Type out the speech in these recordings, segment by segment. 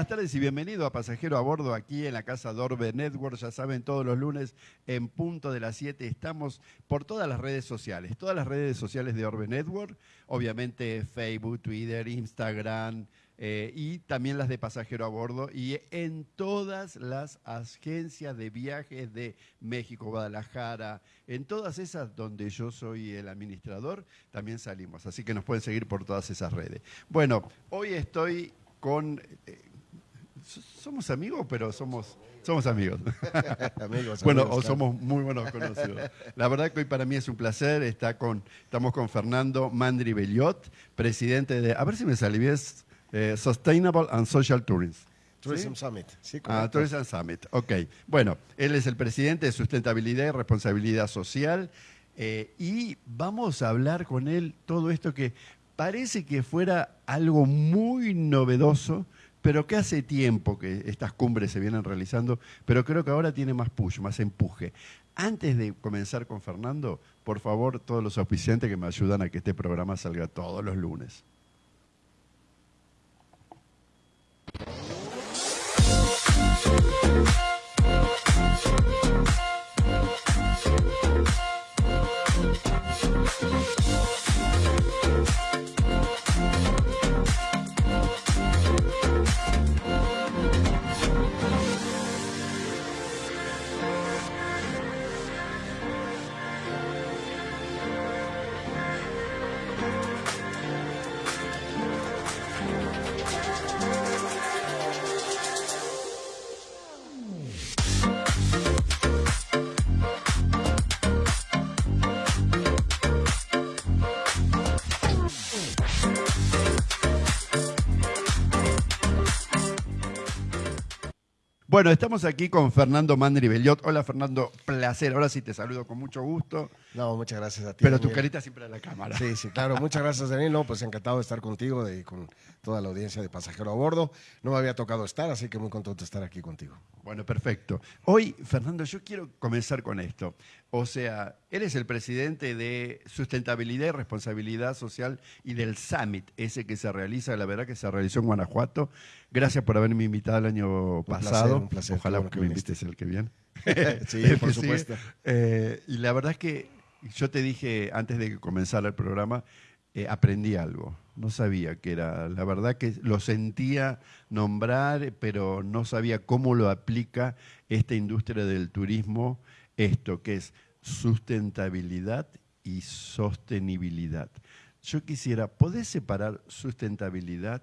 Buenas tardes y bienvenido a Pasajero a Bordo aquí en la casa Dorbe Network. Ya saben, todos los lunes en punto de las 7 estamos por todas las redes sociales, todas las redes sociales de Orbe Network, obviamente Facebook, Twitter, Instagram eh, y también las de Pasajero a Bordo y en todas las agencias de viajes de México, Guadalajara, en todas esas donde yo soy el administrador, también salimos. Así que nos pueden seguir por todas esas redes. Bueno, hoy estoy con... Eh, somos amigos, pero somos, somos amigos. amigos bueno, o somos muy buenos conocidos. La verdad que hoy para mí es un placer. Está con, estamos con Fernando Mandri Belliot, presidente de, a ver si me sale bien, eh, Sustainable and Social Tourism. Tourism Summit. Sí, ah, Tourism Summit, ok. Bueno, él es el presidente de Sustentabilidad y Responsabilidad Social eh, y vamos a hablar con él todo esto que parece que fuera algo muy novedoso, pero que hace tiempo que estas cumbres se vienen realizando, pero creo que ahora tiene más push, más empuje. Antes de comenzar con Fernando, por favor, todos los auspiciantes que me ayudan a que este programa salga todos los lunes. なるほど。Bueno, estamos aquí con Fernando Mandri Belliot. Hola Fernando, placer. Ahora sí te saludo con mucho gusto. No, muchas gracias a ti. Pero tu carita siempre a la cámara. Sí, sí, claro. Muchas gracias, Daniel. No, pues encantado de estar contigo y con toda la audiencia de Pasajero a Bordo. No me había tocado estar, así que muy contento de estar aquí contigo. Bueno, perfecto. Hoy, Fernando, yo quiero comenzar con esto. O sea, eres el presidente de Sustentabilidad y Responsabilidad Social y del Summit, ese que se realiza, la verdad que se realizó en Guanajuato. Gracias por haberme invitado el año pasado. un placer. Ojalá que, me invites el que viene. sí, por supuesto. Eh, y la verdad es que yo te dije antes de que comenzara el programa, eh, aprendí algo. No sabía que era, la verdad que lo sentía nombrar, pero no sabía cómo lo aplica esta industria del turismo esto, que es sustentabilidad y sostenibilidad. Yo quisiera, ¿podés separar sustentabilidad?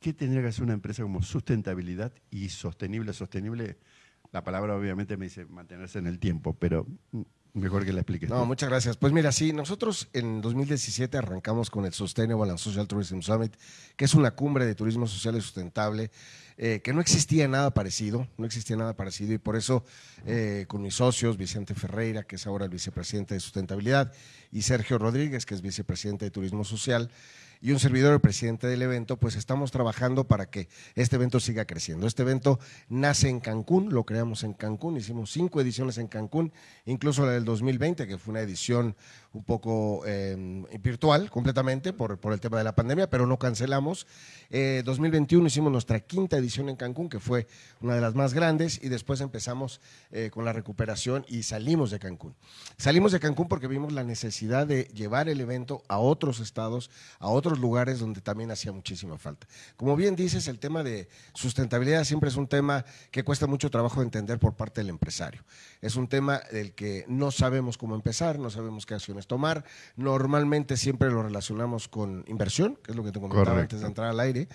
¿Qué tendría que hacer una empresa como sustentabilidad y sostenible? Sostenible, la palabra obviamente me dice mantenerse en el tiempo, pero Mejor que la expliques. No, muchas gracias. Pues mira, sí, nosotros en 2017 arrancamos con el Sustainable and Social Tourism Summit, que es una cumbre de turismo social y sustentable, eh, que no existía nada parecido, no existía nada parecido, y por eso eh, con mis socios, Vicente Ferreira, que es ahora el vicepresidente de sustentabilidad, y Sergio Rodríguez, que es vicepresidente de turismo social, y un servidor, el presidente del evento, pues estamos trabajando para que este evento siga creciendo. Este evento nace en Cancún, lo creamos en Cancún, hicimos cinco ediciones en Cancún, incluso la del 2020, que fue una edición un poco em, virtual completamente por, por, el tema de la pandemia, pero no cancelamos. Eh, 2021 hicimos nuestra quinta edición en Cancún, que fue una de las más grandes, y después empezamos eh, con la recuperación y salimos de Cancún. Salimos de Cancún porque vimos la necesidad de llevar el evento a otros estados, a otros lugares donde también hacía muchísima falta. Como bien dices, el tema de sustentabilidad siempre es un tema que cuesta mucho trabajo de entender por parte del empresario. Es un tema del que no sabemos cómo empezar, no sabemos qué acciones tomar. Normalmente siempre lo relacionamos con inversión, que es lo que te comentaba antes de entrar al aire,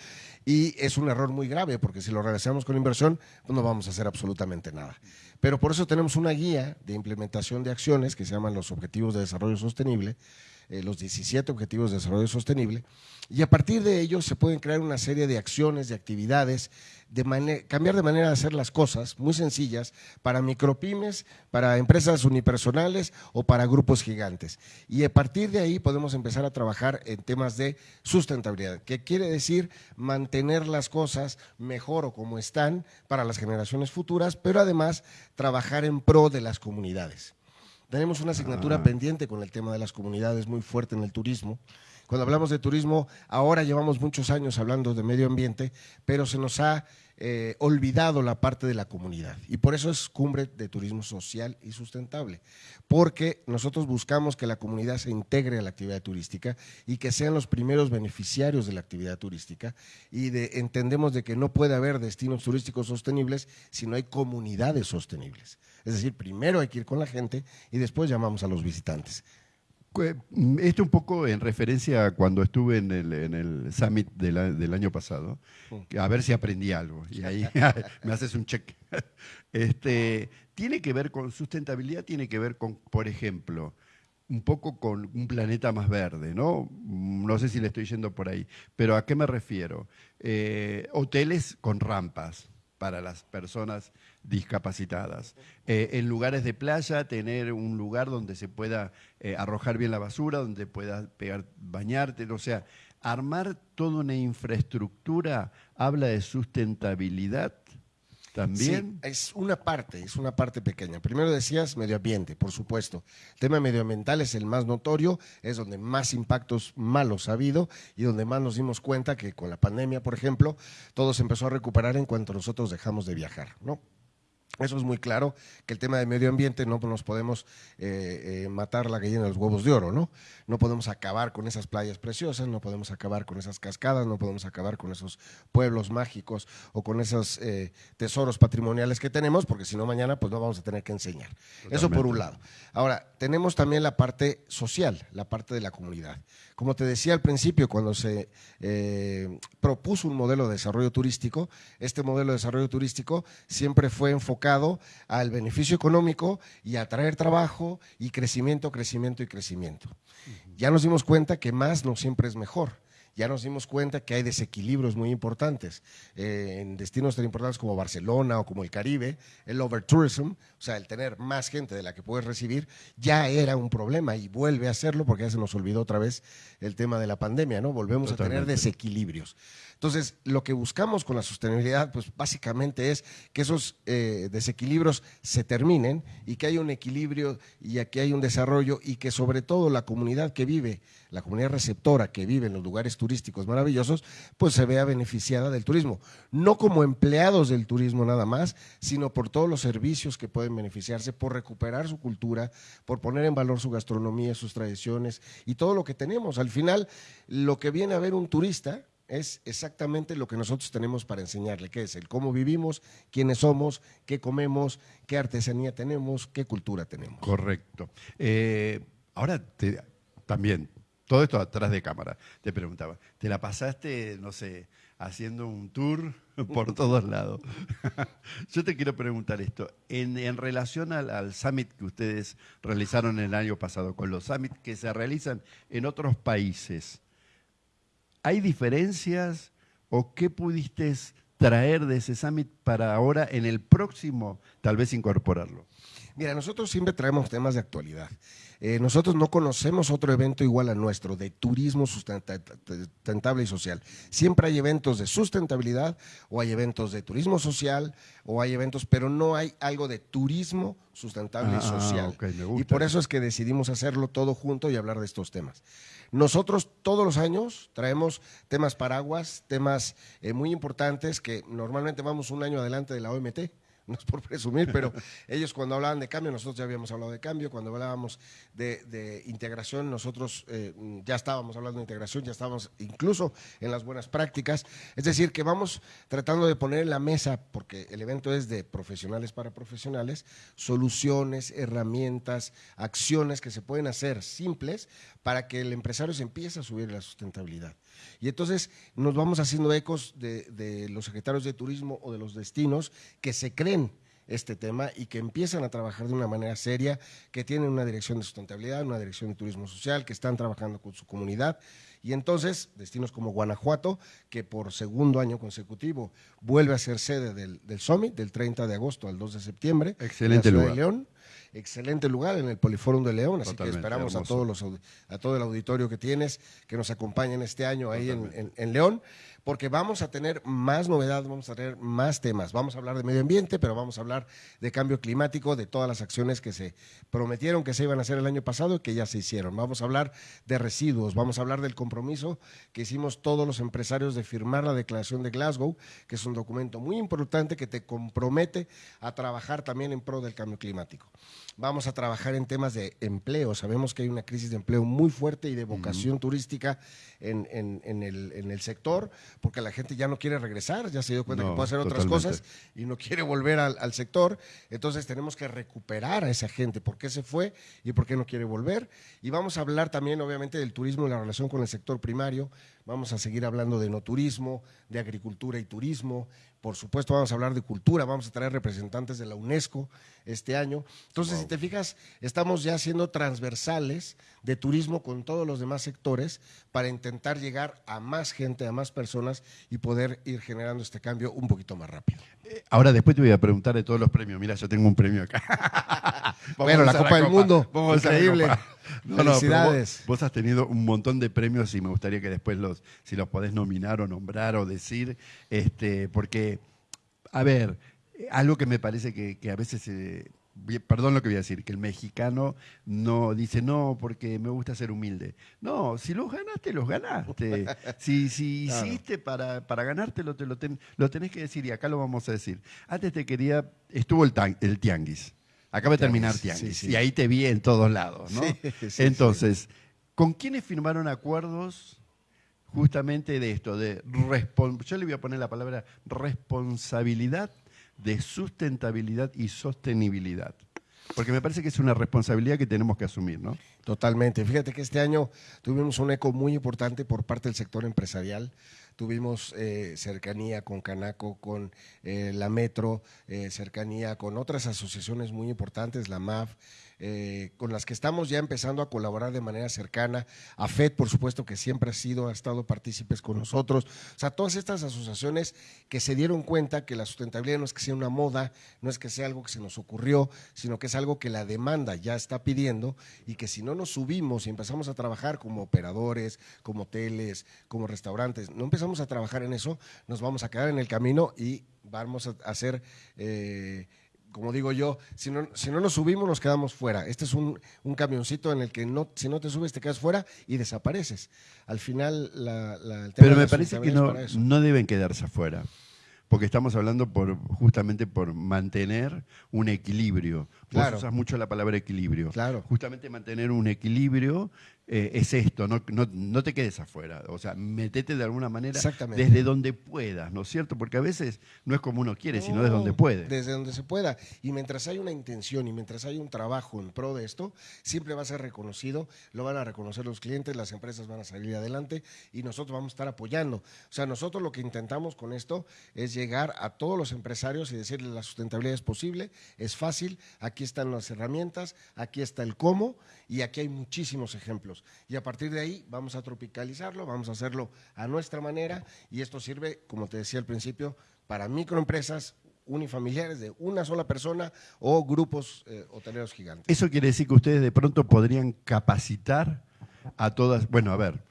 y es un error muy grave porque si lo relacionamos con inversión, pues no vamos a hacer absolutamente nada. Pero por eso tenemos una guía de implementación de acciones que se llaman los Objetivos de Desarrollo Sostenible, eh, los 17 Objetivos de Desarrollo Sostenible, y a partir de ellos se pueden crear una serie de acciones, de actividades, de cambiar de manera de hacer las cosas muy sencillas para micropymes, para empresas unipersonales o para grupos gigantes. Y a partir de ahí podemos empezar a trabajar en temas de sustentabilidad, que quiere decir mantener las cosas mejor o como están para las generaciones futuras, pero además trabajar en pro de las comunidades. Tenemos una asignatura Ah. pendiente con el tema de las comunidades muy fuerte en el turismo. Cuando hablamos de turismo, ahora llevamos muchos años hablando de medio ambiente, pero se nos ha eh, olvidado la parte de la comunidad. Y por eso es cumbre de turismo social y sustentable, porque nosotros buscamos que la comunidad se integre a la actividad turística y que sean los primeros beneficiarios de la actividad turística y de, entendemos de que no puede haber destinos turísticos sostenibles si no hay comunidades sostenibles. Es decir, primero hay que ir con la gente y después llamamos a los visitantes. Cue- mm, Esto un poco en referencia a cuando estuve en el, en el summit del, a- del año pasado, que a ver si aprendí algo. Y ahí me haces un check. Este, tiene que ver con sustentabilidad, tiene que ver con, por ejemplo, un poco con un planeta más verde, ¿no? Mm, No sé si le estoy yendo por ahí, pero ¿a qué me refiero? Eh, hoteles con rampas para las personas discapacitadas. Eh, en lugares de playa, tener un lugar donde se pueda eh, arrojar bien la basura, donde puedas pegar, bañarte, o sea, armar toda una infraestructura habla de sustentabilidad también. Sí, es una parte, es una parte pequeña. Primero decías medio ambiente, por supuesto. El tema medioambiental es el más notorio, es donde más impactos malos ha habido y donde más nos dimos cuenta que con la pandemia, por ejemplo, todo se empezó a recuperar en cuanto nosotros dejamos de viajar, ¿no? Eso es muy claro, que el tema de medio ambiente no nos podemos eh, eh, matar la gallina de los huevos de oro, ¿no? No podemos acabar con esas playas preciosas, no podemos acabar con esas cascadas, no podemos acabar con esos pueblos mágicos o con esos eh, tesoros patrimoniales que tenemos, porque si no mañana pues no vamos a tener que enseñar. Eso por un lado. Ahora, tenemos también la parte social, la parte de la comunidad. Como te decía al principio, cuando se propuso un modelo de desarrollo turístico, este modelo de desarrollo turístico siempre fue enfocado al beneficio económico y a traer trabajo y crecimiento, crecimiento y crecimiento. Ya nos dimos cuenta que más no siempre es mejor. Ya nos dimos cuenta que hay desequilibrios muy importantes eh, en destinos tan importantes como Barcelona o como el Caribe. El overtourism, o sea, el tener más gente de la que puedes recibir, ya era un problema y vuelve a serlo porque ya se nos olvidó otra vez el tema de la pandemia, ¿no? Volvemos a tener desequilibrios. Entonces, lo que buscamos con la sostenibilidad, pues básicamente es que esos eh, desequilibrios se terminen y que haya un equilibrio y aquí hay un desarrollo y que sobre todo la comunidad que vive, la comunidad receptora que vive en los lugares turísticos maravillosos, pues se vea beneficiada del turismo. No como empleados del turismo nada más, sino por todos los servicios que pueden beneficiarse, por recuperar su cultura, por poner en valor su gastronomía, sus tradiciones y todo lo que tenemos. Al final, lo que viene a ver un turista es exactamente lo que nosotros tenemos para enseñarle, que es el cómo vivimos, quiénes somos, qué comemos, qué artesanía tenemos, qué cultura tenemos. Correcto. Eh, ahora, te- también, todo esto atrás de cámara, te preguntaba, ¿te la pasaste, no sé, haciendo un tour por todos lados? Yo te quiero preguntar esto, en, en relación al, al summit que ustedes realizaron el año pasado, con los summits que se realizan en otros países, ¿hay diferencias o qué pudiste traer de ese summit para ahora en el próximo tal vez incorporarlo? Mira, nosotros siempre traemos temas de actualidad. Eh, nosotros no conocemos otro evento igual a nuestro, de turismo sustenta- sustentable y social. Siempre hay eventos de sustentabilidad o hay eventos de turismo social o hay eventos, pero no hay algo de turismo sustentable Ah, y social. ok, me y por eso. eso es que decidimos hacerlo todo junto y hablar de estos temas. Nosotros todos los años traemos temas paraguas, temas eh, muy importantes que normalmente vamos un año adelante de la OMT. No es por presumir, pero ellos cuando hablaban de cambio, nosotros ya habíamos hablado de cambio. Cuando hablábamos de, integración, nosotros eh, ya estábamos hablando de integración, ya estábamos incluso en las buenas prácticas. Es decir, que vamos tratando de poner en la mesa, porque el evento es de profesionales para profesionales, soluciones, herramientas, acciones que se pueden hacer simples para que el empresario se empiece a subir la sustentabilidad. Y entonces nos vamos haciendo ecos de los secretarios de turismo o de los destinos que se creen este tema y que empiezan a trabajar de una manera seria, que tienen una dirección de sustentabilidad, una dirección de turismo social, que están trabajando con su comunidad Y entonces, destinos como Guanajuato, que por segundo año consecutivo vuelve a ser sede del, del Summit, del 30 de agosto al 2 de septiembre. Excelente en la lugar. de León. Excelente lugar en el Poliforum de León, así que esperamos a, todos los, a todo el auditorio que tienes que nos acompañen este año ahí en, en- en León, porque vamos a tener más novedades, vamos a tener más temas. Vamos a hablar de medio ambiente, pero vamos a hablar de cambio climático, de todas las acciones que se prometieron que se iban a hacer el año pasado y que ya se hicieron. Vamos a hablar de residuos, vamos a hablar del compromiso que hicimos todos los empresarios de firmar la Declaración de Glasgow, que es un documento muy importante que te compromete a trabajar también en pro del cambio climático. Vamos a trabajar en temas de empleo. Sabemos que hay una crisis de empleo muy fuerte y de vocación turística en, en- en el, en el sector, porque la gente ya no quiere regresar, ya se dio cuenta No, que puede hacer otras totalmente. cosas y no quiere volver al, al sector. Entonces tenemos que recuperar a esa gente, por qué se fue y por qué no quiere volver. Y vamos a hablar también, obviamente, del turismo y la relación con el sector primario. Vamos a seguir hablando de no turismo, de agricultura y turismo. Por supuesto, vamos a hablar de cultura, vamos a traer representantes de la UNESCO este año. Entonces, si te fijas, estamos ya siendo transversales de turismo con todos los demás sectores para intentar llegar a más gente, a más personas y poder ir generando este cambio un poquito más rápido. Ahora después te voy a preguntar de todos los premios. Mira, yo tengo un premio acá. Bueno, la Copa del Mundo. Vamos Increíble. No, no, Felicidades. vos, vos has tenido un montón de premios y me gustaría que después los, si los podés nominar o nombrar o decir, este, porque, a ver, algo que me parece que, que a veces, eh, perdón lo que voy a decir, que el mexicano no dice no porque me gusta ser humilde. No, si los ganaste, los ganaste. Si, si Claro. hiciste para, para ganártelo, te lo, ten- lo tenés que decir y acá lo vamos a decir. Antes te quería, estuvo el, tan- el tianguis. Acaba de terminar Tianguis, tianguis. sí, sí. Y ahí te vi en todos lados, ¿no? Sí, Entonces, ¿con quiénes firmaron acuerdos justamente de esto? De yo le voy a poner la palabra responsabilidad de sustentabilidad y sostenibilidad. Porque me parece que es una responsabilidad que tenemos que asumir, ¿no? Totalmente. Fíjate que este año tuvimos un eco muy importante por parte del sector empresarial. Tuvimos eh, cercanía con Canaco, con eh, la Metro, eh, cercanía con otras asociaciones muy importantes, la MAF, con las que estamos ya empezando a colaborar de manera cercana. AFED, por supuesto, que siempre ha sido, ha estado partícipes con nosotros. O sea, todas estas asociaciones que se dieron cuenta que la sustentabilidad no es que sea una moda, no es que sea algo que se nos ocurrió, sino que es algo que la demanda ya está pidiendo y que si no nos subimos y empezamos a trabajar como operadores, como hoteles, como restaurantes, no empezamos a trabajar en eso, nos vamos a quedar en el camino y vamos a hacer... eh, como digo yo, si no, si no nos subimos nos quedamos fuera. Este es un, un camioncito en el que no, si no te subes te quedas fuera y desapareces. Al final, la, la- el tema Pero de me la parece que no, no deben quedarse afuera. Porque estamos hablando por justamente por mantener un equilibrio. Claro. Vos usas mucho la palabra equilibrio. Claro. Justamente mantener un equilibrio eh, es esto, no, no, no te quedes afuera. O sea, metete de alguna manera desde donde puedas, ¿no es cierto? Porque a veces no es como uno quiere, sino desde donde puede. Desde donde se pueda. Y mientras hay una intención y mientras hay un trabajo en pro de esto, siempre va a ser reconocido, lo van a reconocer los clientes, las empresas van a salir adelante y nosotros vamos a estar apoyando. O sea, nosotros lo que intentamos con esto es llegar a todos los empresarios y decirles la sustentabilidad es posible, es fácil, aquí están las herramientas, aquí está el cómo y aquí hay muchísimos ejemplos. Y a partir de ahí vamos a tropicalizarlo, vamos a hacerlo a nuestra manera y esto sirve, como te decía al principio, para microempresas unifamiliares de una sola persona o grupos eh, hoteleros gigantes. Eso quiere decir que ustedes de pronto podrían capacitar a todas, bueno, a ver,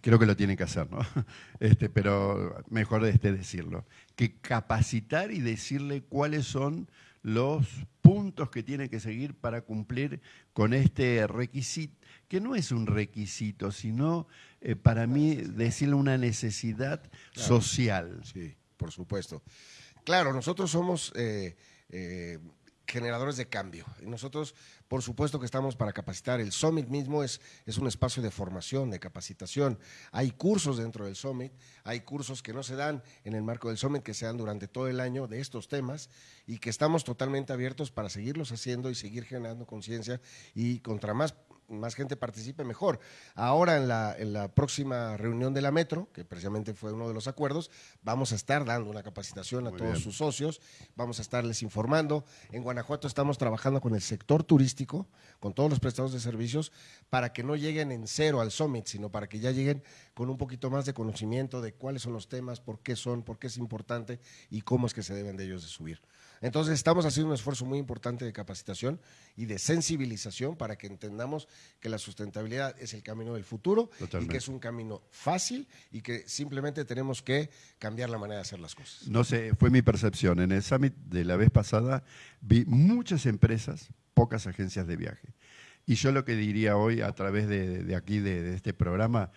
creo que lo tienen que hacer, ¿no? Este, pero mejor este decirlo, que capacitar y decirle cuáles son los puntos que tiene que seguir para cumplir con este requisito, que no es un requisito, sino eh, para mí decirle una necesidad social. Sí, por supuesto. Claro, nosotros somos eh, eh, generadores de cambio. Y nosotros, por supuesto que estamos para capacitar. El Summit mismo es, es un espacio de formación, de capacitación. Hay cursos dentro del Summit, hay cursos que no se dan en el marco del Summit, que se dan durante todo el año de estos temas y que estamos totalmente abiertos para seguirlos haciendo y seguir generando conciencia y contra más más gente participe, mejor. Ahora en la, en la próxima reunión de la Metro, que precisamente fue uno de los acuerdos, vamos a estar dando una capacitación a Muy todos bien. sus socios, vamos a estarles informando. En Guanajuato estamos trabajando con el sector turístico, con todos los prestadores de servicios, para que no lleguen en cero al summit, sino para que ya lleguen con un poquito más de conocimiento de cuáles son los temas, por qué son, por qué es importante y cómo es que se deben de ellos de subir. Entonces estamos haciendo un esfuerzo muy importante de capacitación y de sensibilización para que entendamos que la sustentabilidad es el camino del futuro y que es un camino fácil y que simplemente tenemos que cambiar la manera de hacer las cosas. No sé, fue mi percepción. En el summit de la vez pasada vi muchas empresas, pocas agencias de viaje. Y yo lo que diría hoy a través de, aquí, de, este programa,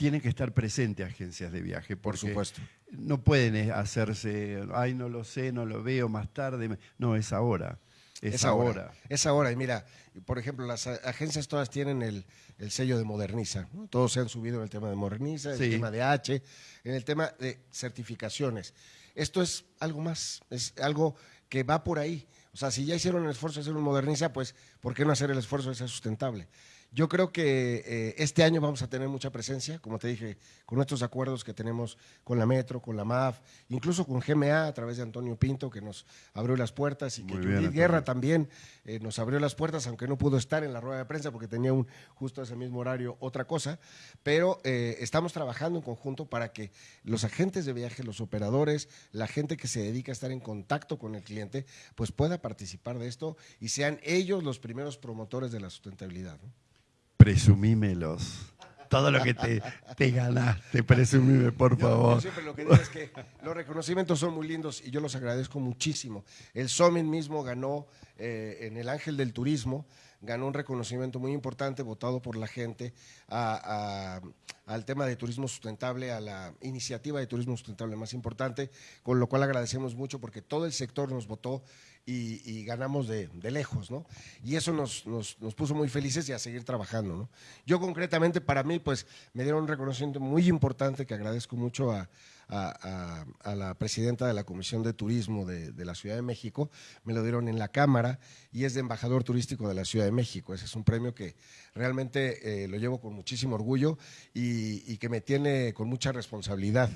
tienen que estar presentes agencias de viaje. Por supuesto. No pueden eh, hacerse, ay, no lo sé, no lo veo más tarde. No, es ahora. Es, ahora. Es ahora. Y mira, por ejemplo, las agencias todas tienen el, sello de Moderniza. Todos se han subido en el tema de Moderniza, en el tema de H, en el tema de certificaciones. Esto es algo más, es algo que va por ahí. O sea, si ya hicieron el esfuerzo de hacer un Moderniza, pues, ¿por qué no hacer el esfuerzo de ser sustentable? Yo creo que eh, este año vamos a tener mucha presencia, como te dije, con nuestros acuerdos que tenemos con la Metro, con la MAF, incluso con GMA a través de Antonio Pinto, que nos abrió las puertas, y que Judith Guerra también eh, nos abrió las puertas, aunque no pudo estar en la rueda de prensa porque tenía un, justo ese mismo horario otra cosa, pero eh, estamos trabajando en conjunto para que los agentes de viaje, los operadores, la gente que se dedica a estar en contacto con el cliente, pues pueda participar de esto y sean ellos los primeros promotores de la sustentabilidad. ¿no? Presumímelos. Todo lo que te, te ganaste, presumime, por favor. siempre lo que digo es que los reconocimientos son muy lindos y yo los agradezco muchísimo. El Summit mismo ganó eh, en el Ángel del Turismo, ganó un reconocimiento muy importante votado por la gente al tema de turismo sustentable, a la iniciativa de turismo sustentable más importante, con lo cual agradecemos mucho porque todo el sector nos votó y, ganamos de, lejos, ¿no? Y eso nos, nos, puso muy felices y a seguir trabajando, ¿no? Yo concretamente, para mí, pues me dieron un reconocimiento muy importante que agradezco mucho a, la presidenta de la Comisión de Turismo de, la Ciudad de México, me lo dieron en la Cámara y es de embajador turístico de la Ciudad de México. Ese es un premio que realmente eh, lo llevo con muchísimo orgullo y que me tiene con mucha responsabilidad.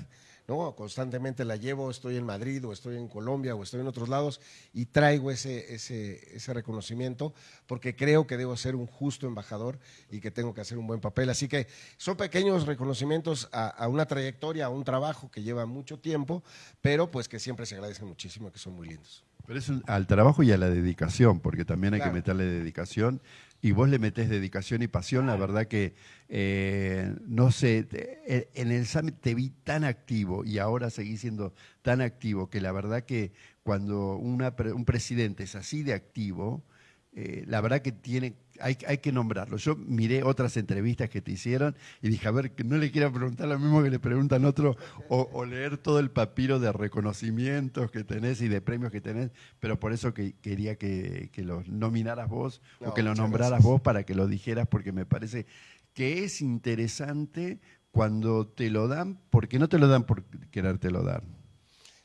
¿No? Constantemente la llevo, estoy en Madrid o estoy en Colombia o estoy en otros lados y traigo ese, ese, ese reconocimiento porque creo que debo ser un justo embajador y que tengo que hacer un buen papel. Así que son pequeños reconocimientos a, una trayectoria, a un trabajo que lleva mucho tiempo, pero pues que siempre se agradecen muchísimo, que son muy lindos. Pero es al trabajo y a la dedicación, porque también hay que meterle dedicación y vos le metés dedicación y pasión, la verdad que, eh, no sé, eh, en el Summit te vi tan activo y ahora seguís siendo tan activo que la verdad que cuando un presidente es así de activo, eh, la verdad que tiene, hay, hay, que nombrarlo. Yo miré otras entrevistas que te hicieron y dije, a ver, que no le quiera preguntar lo mismo que le preguntan otro, o, leer todo el papiro de reconocimientos que tenés y de premios que tenés, pero por eso que, quería que, que los nominaras vos o que lo nombraras vos para que lo dijeras, porque me parece que es interesante cuando te lo dan, porque no te lo dan por querértelo dar.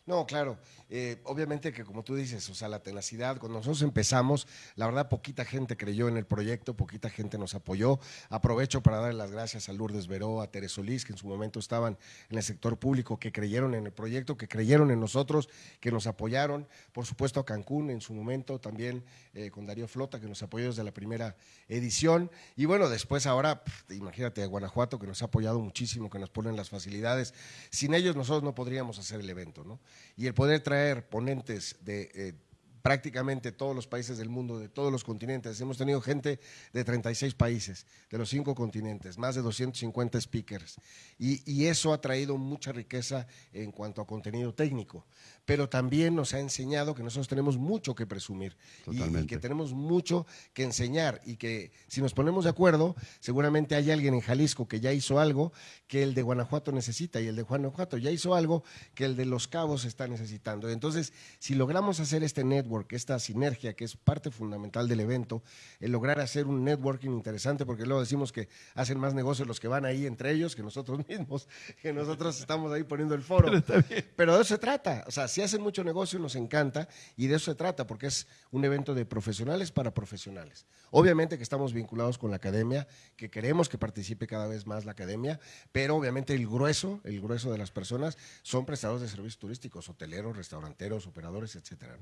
No, claro. Eh, obviamente que como tú dices, o sea, la tenacidad, cuando nosotros empezamos, la verdad poquita gente creyó en el proyecto, poquita gente nos apoyó. Aprovecho para darle las gracias a Lourdes Veró, a Teres Solís, que en su momento estaban en el sector público, que creyeron en el proyecto, que creyeron en nosotros, que nos apoyaron. Por supuesto a Cancún en su momento, también eh, con Darío Flota, que nos apoyó desde la primera edición. Y bueno, después ahora, imagínate a Guanajuato, que nos ha apoyado muchísimo, que nos ponen las facilidades. Sin ellos nosotros no podríamos hacer el evento, ¿no? Y el poder traer ponentes de eh, prácticamente todos los países del mundo, de todos los continentes. Hemos tenido gente de 36 países, de los cinco continentes, más de 250 speakers. Y, y, eso ha traído mucha riqueza en cuanto a contenido técnico pero también nos ha enseñado que nosotros tenemos mucho que presumir y, que tenemos mucho que enseñar y que si nos ponemos de acuerdo, seguramente hay alguien en Jalisco que ya hizo algo que el de Guanajuato necesita y el de Guanajuato ya hizo algo que el de Los Cabos está necesitando. Entonces, si logramos hacer este network, esta sinergia que es parte fundamental del evento, el lograr hacer un networking interesante, porque luego decimos que hacen más negocios los que van ahí entre ellos que nosotros mismos, que nosotros estamos ahí poniendo el foro. Pero, pero de eso se trata. O sea, si hacen mucho negocio, nos encanta y de eso se trata, porque es un evento de profesionales para profesionales. Obviamente que estamos vinculados con la academia, que queremos que participe cada vez más la academia, pero obviamente el grueso, el grueso de las personas son prestadores de servicios turísticos, hoteleros, restauranteros, operadores, etcétera.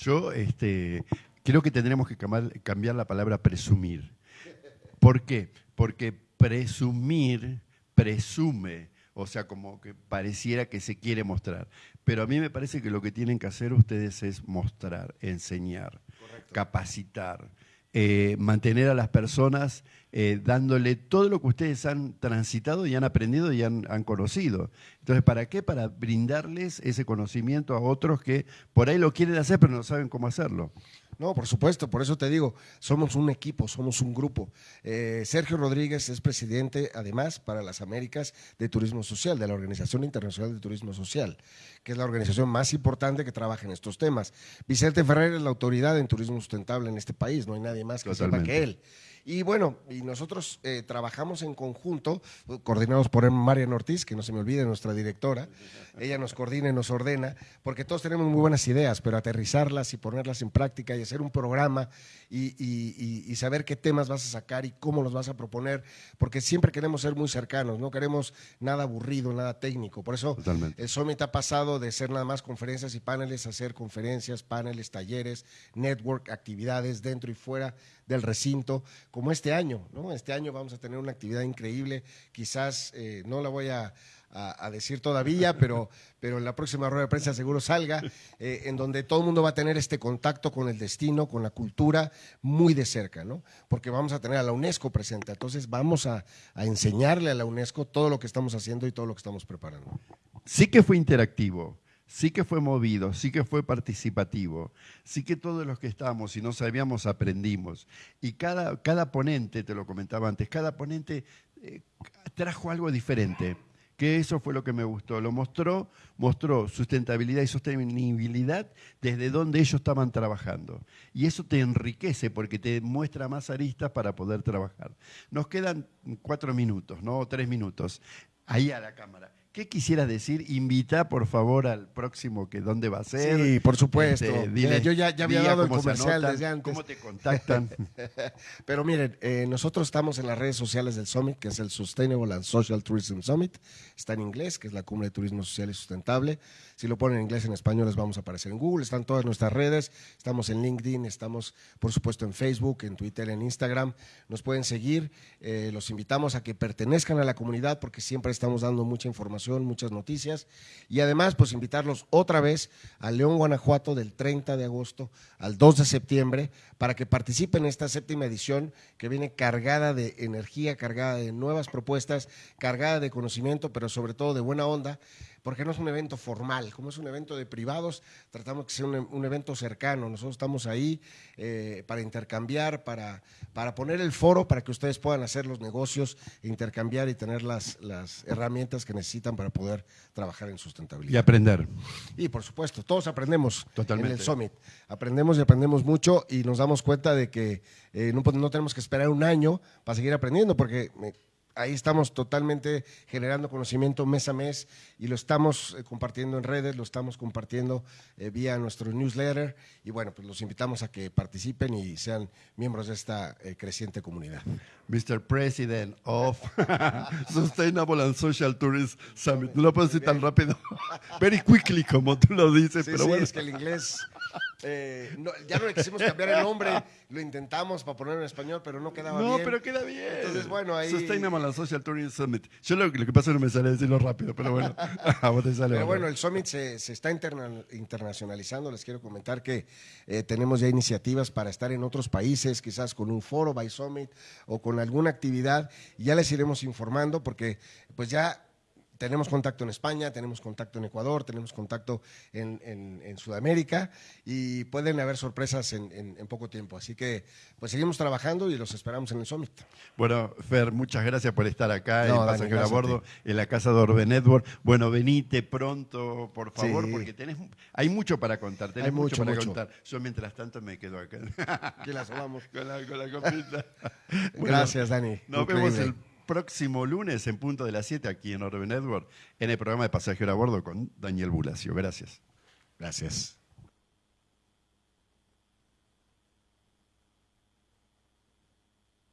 Yo este, creo que tendremos que cambiar la palabra presumir. ¿Por qué? Porque presumir presume, o sea, como que pareciera que se quiere mostrar. Pero a mí me parece que lo que tienen que hacer ustedes es mostrar, enseñar, capacitar, eh, mantener a las personas eh, dándole todo lo que ustedes han transitado y han aprendido y han, han, conocido. Entonces, ¿para qué? Para brindarles ese conocimiento a otros que por ahí lo quieren hacer pero no saben cómo hacerlo. No, por supuesto, por eso te digo, somos un equipo, somos un grupo. Eh, Sergio Rodríguez es presidente, además, para las Américas de Turismo Social, de la Organización Internacional de Turismo Social, que es la organización más importante que trabaja en estos temas. Vicente Ferrer es la autoridad en turismo sustentable en este país, no hay nadie más que sepa que él. Y bueno, y nosotros eh, trabajamos en conjunto, coordinados por Marian Ortiz, que no se me olvide, nuestra directora. Ella nos coordina y nos ordena, porque todos tenemos muy buenas ideas, pero aterrizarlas y ponerlas en práctica y hacer un programa y, saber qué temas vas a sacar y cómo los vas a proponer, porque siempre queremos ser muy cercanos, no queremos nada aburrido, nada técnico. Por eso el Summit ha pasado de ser nada más conferencias y paneles a ser conferencias, paneles, talleres, network, actividades dentro y fuera del recinto, como este año. ¿no? Este año vamos a tener una actividad increíble, quizás eh, no la voy a, decir todavía, pero, pero en la próxima rueda de prensa seguro salga, eh, en donde todo el mundo va a tener este contacto con el destino, con la cultura, muy de cerca, ¿no? Porque vamos a tener a la UNESCO presente. Entonces vamos a, a enseñarle a la UNESCO todo lo que estamos haciendo y todo lo que estamos preparando. Sí que fue interactivo sí que fue movido, sí que fue participativo, sí que todos los que estábamos y no sabíamos aprendimos. Y cada, cada ponente, te lo comentaba antes, cada ponente eh, trajo algo diferente, que eso fue lo que me gustó. Lo mostró, mostró sustentabilidad y sostenibilidad desde donde ellos estaban trabajando. Y eso te enriquece porque te muestra más aristas para poder trabajar. Nos quedan cuatro minutos, ¿no? O tres minutos. Ahí a la cámara. ¿Qué quisieras decir? Invita, por favor, al próximo que dónde va a ser. Sí, por supuesto. Este, yo ya, había dado el comercial desde antes. ¿Cómo te contactan? Pero miren, eh, nosotros estamos en las redes sociales del Summit, que es el Sustainable and Social Tourism Summit. Está en inglés, que es la cumbre de turismo social y sustentable. Si lo ponen en inglés, en español, les vamos a aparecer en Google. Están todas nuestras redes. Estamos en LinkedIn, estamos, por supuesto, en Facebook, en Twitter, en Instagram. Nos pueden seguir. Eh, los invitamos a que pertenezcan a la comunidad porque siempre estamos dando mucha información muchas noticias. Y además, pues invitarlos otra vez a León, Guanajuato, del 30 de agosto al 2 de septiembre, para que participen en esta séptima edición que viene cargada de energía, cargada de nuevas propuestas, cargada de conocimiento, pero sobre todo de buena onda porque no es un evento formal, como es un evento de privados, tratamos que sea un, evento cercano, nosotros estamos ahí eh, para intercambiar, para, para poner el foro, para que ustedes puedan hacer los negocios, intercambiar y tener las, las herramientas que necesitan para poder trabajar en sustentabilidad. Y aprender. Y por supuesto, todos aprendemos Totalmente. en el Summit, aprendemos y aprendemos mucho y nos damos cuenta de que eh, no, no tenemos que esperar un año para seguir aprendiendo, porque ahí estamos totalmente generando conocimiento mes a mes y lo estamos eh, compartiendo en redes, lo estamos compartiendo eh, vía nuestro newsletter y bueno, pues los invitamos a que participen y sean miembros de esta eh, creciente comunidad. Mr. President of Sustainable and Social Tourism Summit. No lo puedo decir tan rápido. Very quickly, como tú lo dices. pero bueno. es que el inglés eh, ya no le quisimos cambiar el nombre, lo intentamos para ponerlo en español, pero no quedaba bien. No, pero queda bien. Entonces, bueno, ahí. Sustainable Social Tourism Summit. Yo lo, lo que pasa es que no me sale decirlo rápido, pero bueno. a vos te sale. Pero bueno, el Summit se, se está internacionalizando. Les quiero comentar que eh, tenemos ya iniciativas para estar en otros países, quizás con un foro by Summit o con alguna actividad. Y ya les iremos informando porque, pues ya tenemos contacto en España, tenemos contacto en Ecuador, tenemos contacto en, Sudamérica y pueden haber sorpresas en, poco tiempo. Así que pues seguimos trabajando y los esperamos en el Summit. Bueno, Fer, muchas gracias por estar acá en Pasajero a Bordo, en la casa de Orbe Network. Bueno, venite pronto, por favor, porque tenés, hay mucho para contar. Tenés hay mucho, para contar. Yo mientras tanto me quedo acá. que vamos. con la, con la copita. gracias, Dani. Nos vemos el próximo lunes en punto de las 7 aquí en Orbe Network en el programa de Pasajero a Bordo con Daniel Bulacio. Gracias. Gracias.